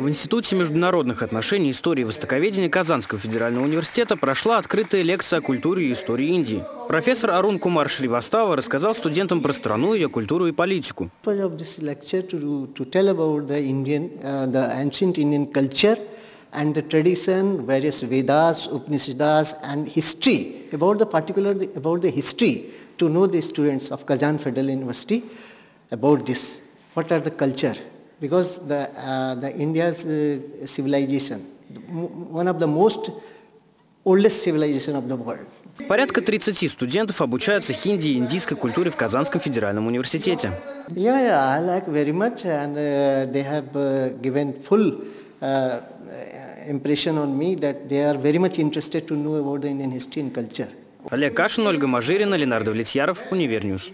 В Институте международных отношений, истории и востоковедения Казанского федерального университета прошла открытая лекция о культуре и истории Индии. Профессор Арун Кумар Шривастава рассказал студентам про страну, ее культуру и политику. and the tradition, various Vedas, Upanishads, and history, about the particular, about the history, to know the students of Kazan Federal University about this. What are the culture? Because the, uh, the India's uh, civilization, one of the most oldest civilization of the world. Порядка 30 студентов обучаются хинди и индийской культуре в Казанском федеральном университете. Yeah, yeah, I like very much, and uh, they have uh, given full uh, impression on me that they are very much interested to know about the Indian history and culture. Олег Кашин, Ольга Мажирина, Ленардо Влетьяров, Univer News.